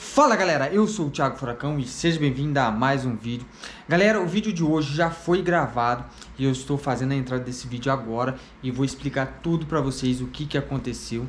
Fala galera, eu sou o Thiago Furacão e seja bem-vindo a mais um vídeo. Galera, o vídeo de hoje já foi gravado e eu estou fazendo a entrada desse vídeo agora e vou explicar tudo para vocês o que, que aconteceu.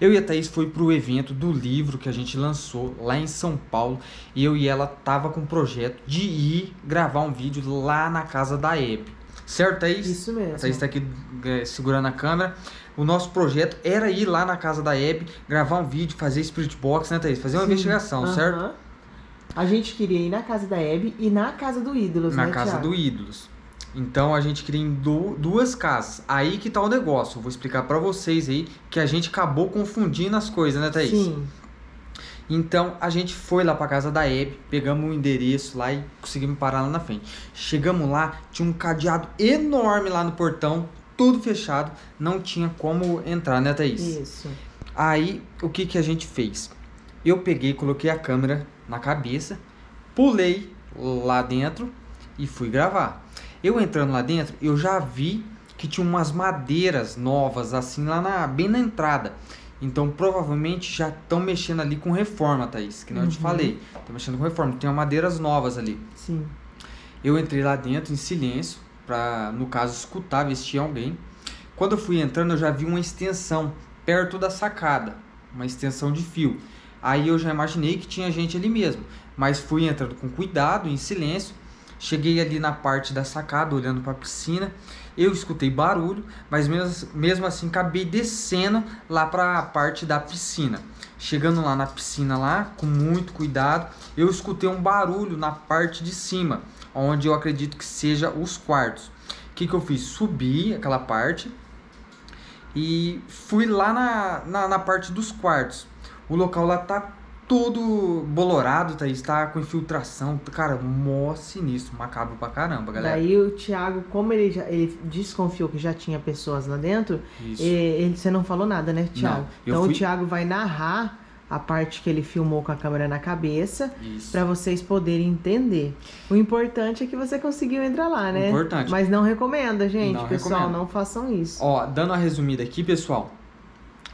Eu e a Thaís foi pro evento do livro que a gente lançou lá em São Paulo e eu e ela tava com o projeto de ir gravar um vídeo lá na casa da Hebe. Certo, Thaís? Isso mesmo. A Thaís está aqui é, segurando a câmera. O nosso projeto era ir lá na casa da Hebe, gravar um vídeo, fazer spirit box, né, Thaís? Fazer uma Sim. investigação, uhum. certo? A gente queria ir na casa da Hebe e na casa do Ídolos, na né, Na casa Thiago? do Ídolos. Então a gente queria em duas casas. Aí que tá o negócio. Eu vou explicar para vocês aí que a gente acabou confundindo as coisas, né, Thaís? Sim. Então a gente foi lá para casa da Hebe, pegamos o endereço lá e conseguimos parar lá na frente. Chegamos lá, tinha um cadeado enorme lá no portão, tudo fechado, não tinha como entrar, né, Thaís? Isso. Aí o que, que a gente fez? Eu peguei, coloquei a câmera na cabeça, pulei lá dentro e fui gravar. Eu entrando lá dentro, eu já vi que tinha umas madeiras novas assim lá na, bem na entrada. Então, provavelmente já estão mexendo ali com reforma, Thaís, que não uhum. eu te uhum. falei. Estão mexendo com reforma, tem madeiras novas ali. Sim. Eu entrei lá dentro em silêncio, para, no caso, escutar, tinha alguém. Quando eu fui entrando, eu já vi uma extensão perto da sacada, uma extensão de fio. Aí eu já imaginei que tinha gente ali mesmo, mas fui entrando com cuidado, em silêncio. Cheguei ali na parte da sacada, olhando para a piscina. Eu escutei barulho, mas mesmo, mesmo assim acabei descendo lá para a parte da piscina. Chegando lá na piscina lá, com muito cuidado, eu escutei um barulho na parte de cima, onde eu acredito que seja os quartos. O que, que eu fiz? Subi aquela parte e fui lá na, na, na parte dos quartos. O local lá tá todo bolorado, tá? Está com infiltração, cara, mó sinistro, macabro pra caramba, galera. Daí o Thiago, como ele já ele desconfiou que já tinha pessoas lá dentro, ele, você não falou nada, né, Thiago? Não, então fui... o Thiago vai narrar a parte que ele filmou com a câmera na cabeça para vocês poderem entender. O importante é que você conseguiu entrar lá, né? Importante. Mas não recomenda, gente, não pessoal, recomendo. não façam isso. Ó, dando uma resumida aqui, pessoal,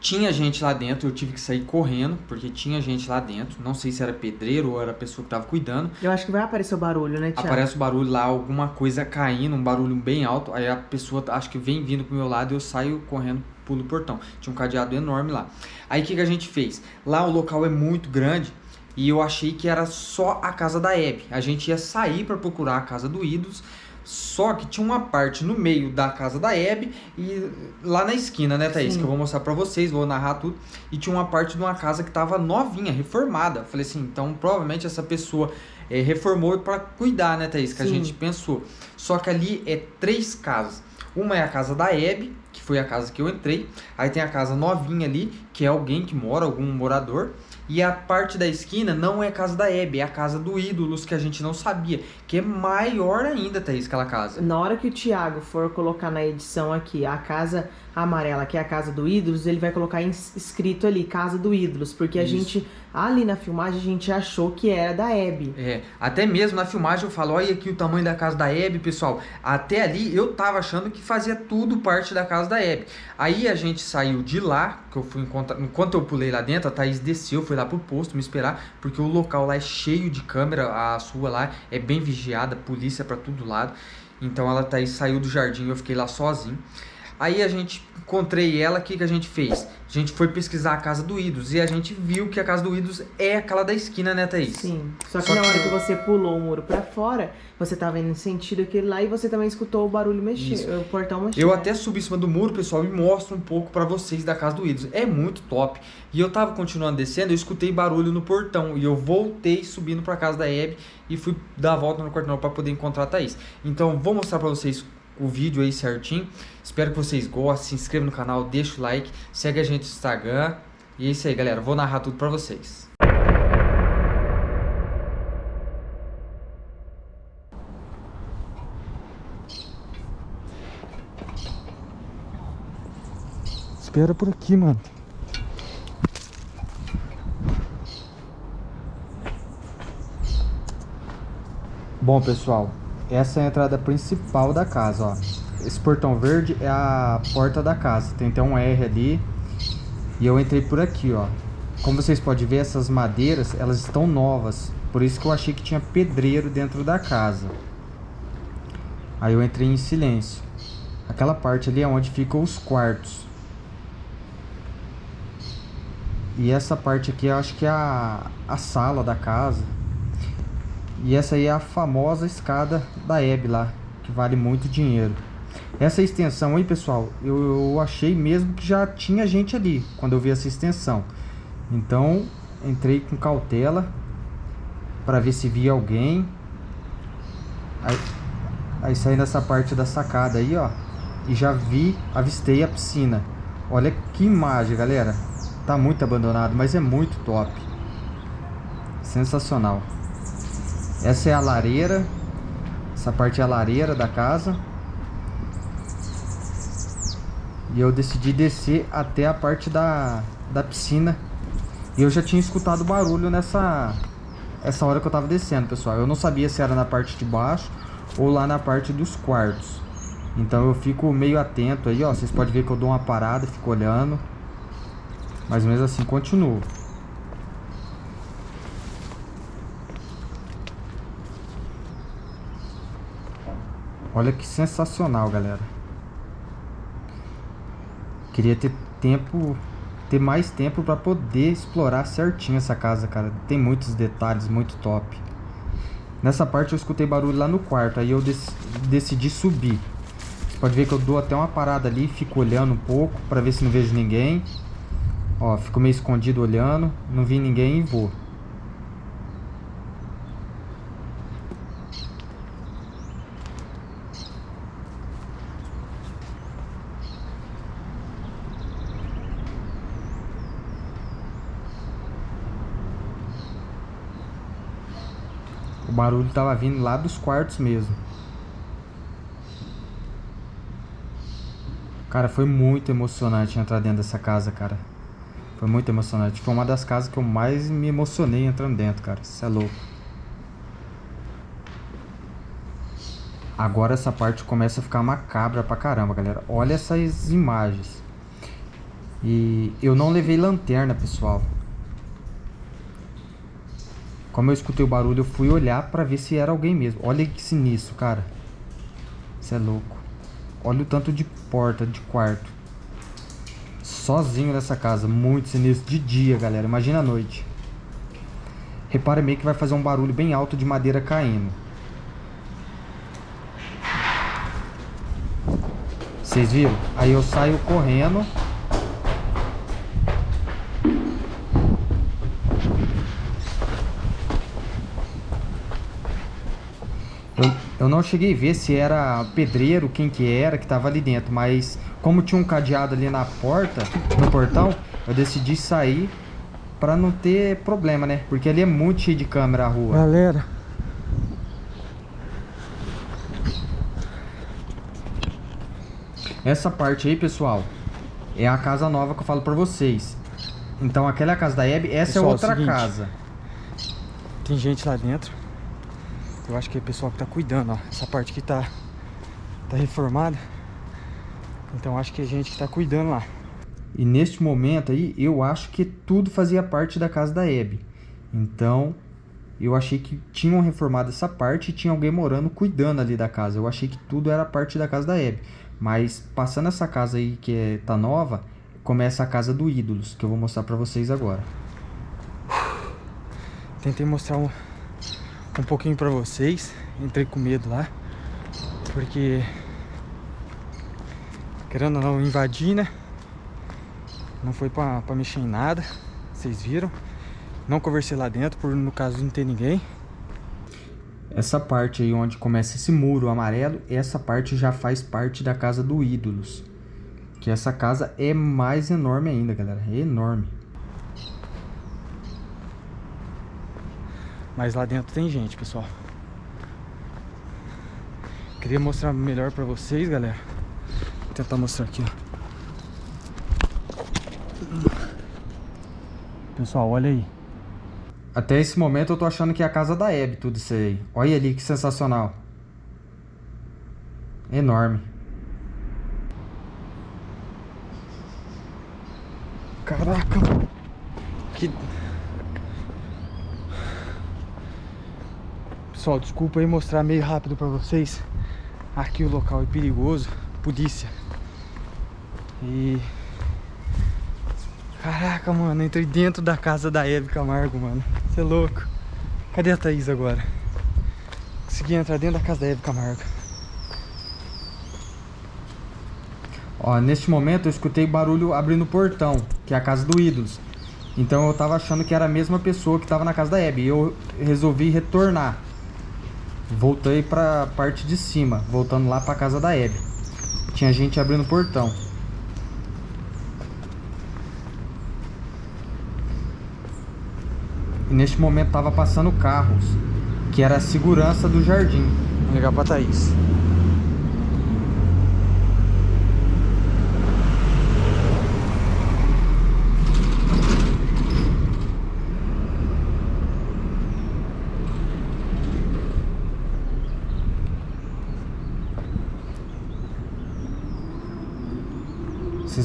tinha gente lá dentro, eu tive que sair correndo, porque tinha gente lá dentro. Não sei se era pedreiro ou era a pessoa que tava cuidando. Eu acho que vai aparecer o barulho, né, Tiago? Aparece o barulho lá, alguma coisa caindo, um barulho bem alto. Aí a pessoa, acho que vem vindo pro meu lado e eu saio correndo, pulo o portão. Tinha um cadeado enorme lá. Aí o que, que a gente fez? Lá o local é muito grande e eu achei que era só a casa da Hebe. A gente ia sair para procurar a casa do Ídolos só que tinha uma parte no meio da casa da Hebe e lá na esquina, né, Thaís? Sim. Que eu vou mostrar pra vocês, vou narrar tudo. E tinha uma parte de uma casa que tava novinha, reformada. Falei assim, então provavelmente essa pessoa é, reformou para cuidar, né, Thaís? Que Sim. a gente pensou. Só que ali é três casas. Uma é a casa da que foi a casa que eu entrei. Aí tem a casa novinha ali, que é alguém que mora, algum morador. E a parte da esquina não é a casa da Hebe, é a casa do Ídolos, que a gente não sabia. Que é maior ainda, Thaís, aquela casa. Na hora que o Thiago for colocar na edição aqui a casa amarela, que é a casa do Ídolos, ele vai colocar escrito ali, casa do Ídolos. Porque Isso. a gente, ali na filmagem, a gente achou que era da Hebe. É, até mesmo na filmagem eu falo, olha aqui o tamanho da casa da Hebe, pessoal. Até ali eu tava achando que fazia tudo parte da casa da Hebe. Aí a gente saiu de lá, que eu fui encontrar, enquanto eu pulei lá dentro, a Thaís desceu, foi lá pro posto me esperar, porque o local lá é cheio de câmera, a sua lá é bem vigiada, polícia para todo lado. Então ela Thaís saiu do jardim, eu fiquei lá sozinho. Aí a gente encontrei ela, o que, que a gente fez? A gente foi pesquisar a casa do Idos e a gente viu que a casa do Idos é aquela da esquina, né, Thaís? Sim. Só que Só na que... hora que você pulou o muro pra fora, você tava indo no sentido aquele lá e você também escutou o barulho mexer, o portão mexer. Eu até subi em cima do muro, pessoal, e mostro um pouco pra vocês da casa do Idos. É muito top. E eu tava continuando descendo, eu escutei barulho no portão e eu voltei subindo pra casa da Hebe e fui dar a volta no quartel pra poder encontrar a Thaís. Então, vou mostrar pra vocês o vídeo aí certinho. Espero que vocês gostem, se inscreva no canal, deixa o like, segue a gente no Instagram. E é isso aí, galera. Vou narrar tudo pra vocês. Espera por aqui, mano. Bom, pessoal, essa é a entrada principal da casa, ó. Esse portão verde é a porta da casa. Tem até um R ali. E eu entrei por aqui, ó. como vocês podem ver, essas madeiras, elas estão novas. Por isso que eu achei que tinha pedreiro dentro da casa. Aí eu entrei em silêncio. Aquela parte ali é onde ficam os quartos. E essa parte aqui eu acho que é a, a sala da casa. E essa aí é a famosa escada da Hebe lá, que vale muito dinheiro. Essa extensão aí, pessoal, eu, eu achei mesmo que já tinha gente ali quando eu vi essa extensão. Então, entrei com cautela para ver se via alguém. Aí, aí saí nessa parte da sacada aí, ó. E já vi, avistei a piscina. Olha que imagem, galera. Tá muito abandonado, mas é muito top. Sensacional. Essa é a lareira. Essa parte é a lareira da casa. E eu decidi descer até a parte da, da piscina e eu já tinha escutado barulho nessa essa hora que eu tava descendo, pessoal. Eu não sabia se era na parte de baixo ou lá na parte dos quartos. Então eu fico meio atento aí, ó. Vocês podem ver que eu dou uma parada, fico olhando. Mas mesmo assim continuo. Olha que sensacional, galera. Queria ter tempo ter mais tempo para poder explorar certinho essa casa, cara. Tem muitos detalhes, muito top. Nessa parte eu escutei barulho lá no quarto, aí eu dec decidi subir. Você pode ver que eu dou até uma parada ali, fico olhando um pouco para ver se não vejo ninguém. Ó, fico meio escondido olhando, não vi ninguém e vou. Barulho tava vindo lá dos quartos mesmo. Cara, foi muito emocionante entrar dentro dessa casa, cara. Foi muito emocionante. Foi uma das casas que eu mais me emocionei entrando dentro, cara. Isso é louco. Agora essa parte começa a ficar macabra pra caramba, galera. Olha essas imagens. E eu não levei lanterna, pessoal. Como eu escutei o barulho, eu fui olhar pra ver se era alguém mesmo. Olha que sinistro, cara. Isso é louco. Olha o tanto de porta, de quarto. Sozinho nessa casa. Muito sinistro. De dia, galera. Imagina a noite. Repare meio que vai fazer um barulho bem alto de madeira caindo. Vocês viram? Aí eu saio correndo Eu não cheguei a ver se era pedreiro, quem que era, que tava ali dentro. Mas como tinha um cadeado ali na porta, no portão, eu decidi sair pra não ter problema, né? Porque ali é muito cheio de câmera a rua. Galera. Essa parte aí, pessoal, é a casa nova que eu falo pra vocês. Então aquela é a casa da Hebe, essa pessoal, é outra é seguinte, casa. Tem gente lá dentro. Eu acho que é o pessoal que tá cuidando, ó. Essa parte aqui tá, tá reformada. Então acho que é gente que tá cuidando lá. E neste momento aí, eu acho que tudo fazia parte da casa da Hebe. Então, eu achei que tinham reformado essa parte e tinha alguém morando cuidando ali da casa. Eu achei que tudo era parte da casa da Hebe. Mas passando essa casa aí que é, tá nova, começa a casa do Ídolos, que eu vou mostrar pra vocês agora. Tentei mostrar um, um pouquinho pra vocês. Entrei com medo lá. Porque... Querendo ou não, invadir, né? Não foi pra, pra mexer em nada. Vocês viram. Não conversei lá dentro, por no caso não ter ninguém. Essa parte aí onde começa esse muro amarelo, essa parte já faz parte da casa do Ídolos. Que essa casa é mais enorme ainda, galera. É enorme. Mas lá dentro tem gente, pessoal. Queria mostrar melhor pra vocês, galera. Vou tentar mostrar aqui, ó. Pessoal, olha aí. Até esse momento eu tô achando que é a casa da Hebe, tudo isso aí. Olha ali que sensacional. Enorme. Caraca, Que... Pessoal, desculpa aí mostrar meio rápido pra vocês. Aqui o local é perigoso. Polícia. E... Caraca, mano, entrei dentro da casa da Eve Camargo, mano. Você é louco. Cadê a Thaís agora? Consegui entrar dentro da casa da Eve Camargo. Ó, neste momento eu escutei barulho abrindo o portão, que é a casa do Ídolos. Então eu tava achando que era a mesma pessoa que tava na casa da Hebe. E eu resolvi retornar. Voltei pra parte de cima, voltando lá pra casa da Hebe. Tinha gente abrindo o portão. E neste momento tava passando carros, que era a segurança do jardim. Vou ligar pra Thaís.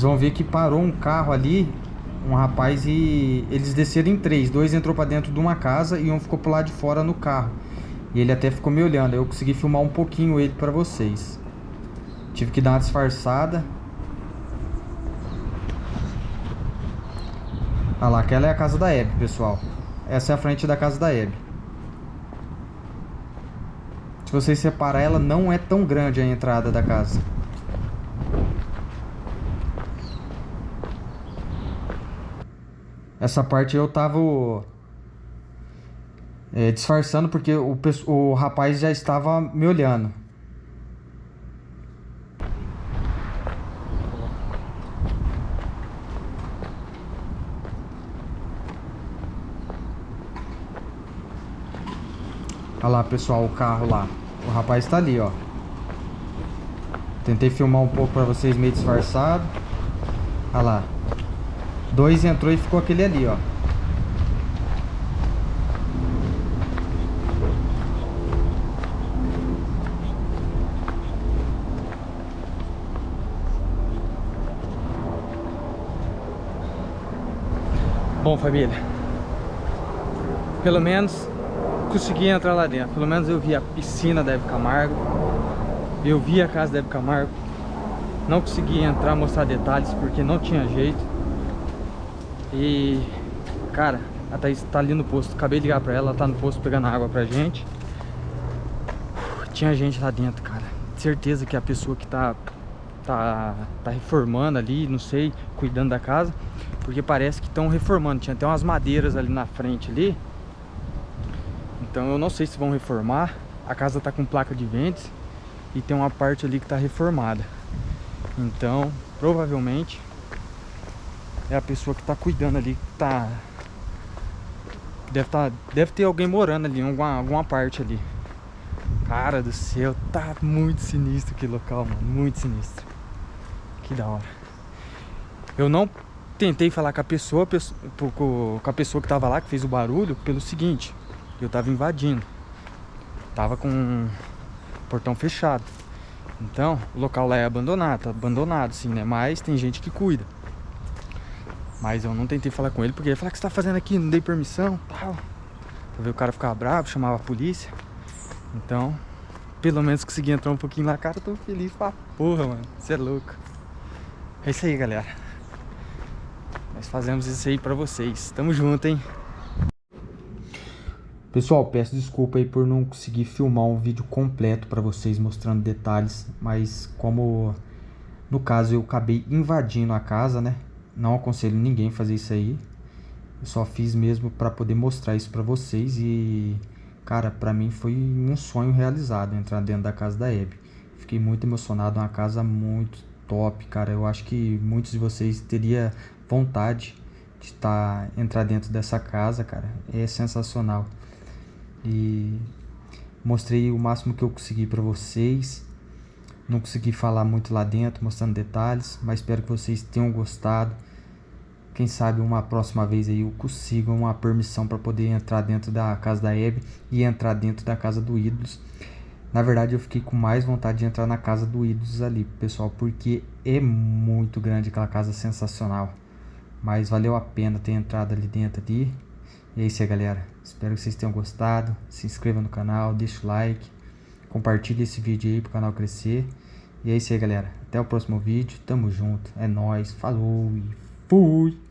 Vocês vão ver que parou um carro ali um rapaz e eles desceram em três. Dois entrou para dentro de uma casa e um ficou pro lado de fora no carro. E ele até ficou me olhando. Eu consegui filmar um pouquinho ele para vocês. Tive que dar uma disfarçada. Olha lá, aquela é a casa da Hebe, pessoal. Essa é a frente da casa da Hebe. Se vocês separar, ela não é tão grande a entrada da casa. Essa parte eu tava é, disfarçando porque o, o rapaz já estava me olhando. Olha lá, pessoal, o carro lá. O rapaz está ali, ó. Tentei filmar um pouco para vocês meio disfarçado. Olha lá. Dois entrou e ficou aquele ali, ó. Bom, família. Pelo menos consegui entrar lá dentro. Pelo menos eu vi a piscina da Eve Camargo. Eu vi a casa da Eve Camargo. Não consegui entrar, mostrar detalhes, porque não tinha jeito. E, cara, a Thaís tá ali no posto. Acabei de ligar pra ela, ela tá no posto pegando água pra gente. Tinha gente lá dentro, cara. Certeza que a pessoa que tá, tá, tá reformando ali, não sei, cuidando da casa. Porque parece que estão reformando. Tinha até umas madeiras ali na frente ali. Então eu não sei se vão reformar. A casa tá com placa de ventos. E tem uma parte ali que tá reformada. Então, provavelmente é a pessoa que tá cuidando ali, que tá... Deve, tá, deve ter alguém morando ali, alguma, alguma parte ali. Cara do céu, tá muito sinistro aquele local, mano. Muito sinistro. Que da hora. Eu não tentei falar com a pessoa, com a pessoa que tava lá, que fez o barulho, pelo seguinte. Eu tava invadindo. Tava com o portão fechado. Então, o local lá é abandonado, tá abandonado, sim, né? Mas tem gente que cuida. Mas eu não tentei falar com ele porque ele falou: o que você tá fazendo aqui? Não dei permissão, tal. Pra o cara ficar bravo, chamava a polícia. Então, pelo menos consegui entrar um pouquinho na cara, tô feliz pra porra, mano. Você é louco. É isso aí, galera. Nós fazemos isso aí pra vocês. Tamo junto, hein? Pessoal, peço desculpa aí por não conseguir filmar um vídeo completo para vocês mostrando detalhes, mas como no caso eu acabei invadindo a casa, né? Não aconselho ninguém fazer isso aí. Eu só fiz mesmo para poder mostrar isso para vocês e, cara, para mim foi um sonho realizado entrar dentro da casa da Hebe. Fiquei muito emocionado, uma casa muito top, cara. Eu acho que muitos de vocês teria vontade de tá, entrar dentro dessa casa, cara. É sensacional. E mostrei o máximo que eu consegui para vocês. Não consegui falar muito lá dentro, mostrando detalhes, mas espero que vocês tenham gostado. Quem sabe uma próxima vez aí eu consiga uma permissão para poder entrar dentro da casa da Eve e entrar dentro da casa do Ídolos. Na verdade, eu fiquei com mais vontade de entrar na casa do Ídolos ali, pessoal, porque é muito grande aquela casa, sensacional. Mas valeu a pena ter entrado ali dentro ali. E é isso aí, galera. Espero que vocês tenham gostado. Se inscreva no canal, deixa o like, compartilhe esse vídeo aí para o canal crescer. E é isso aí, galera. Até o próximo vídeo. Tamo junto. É nóis. Falou e fui!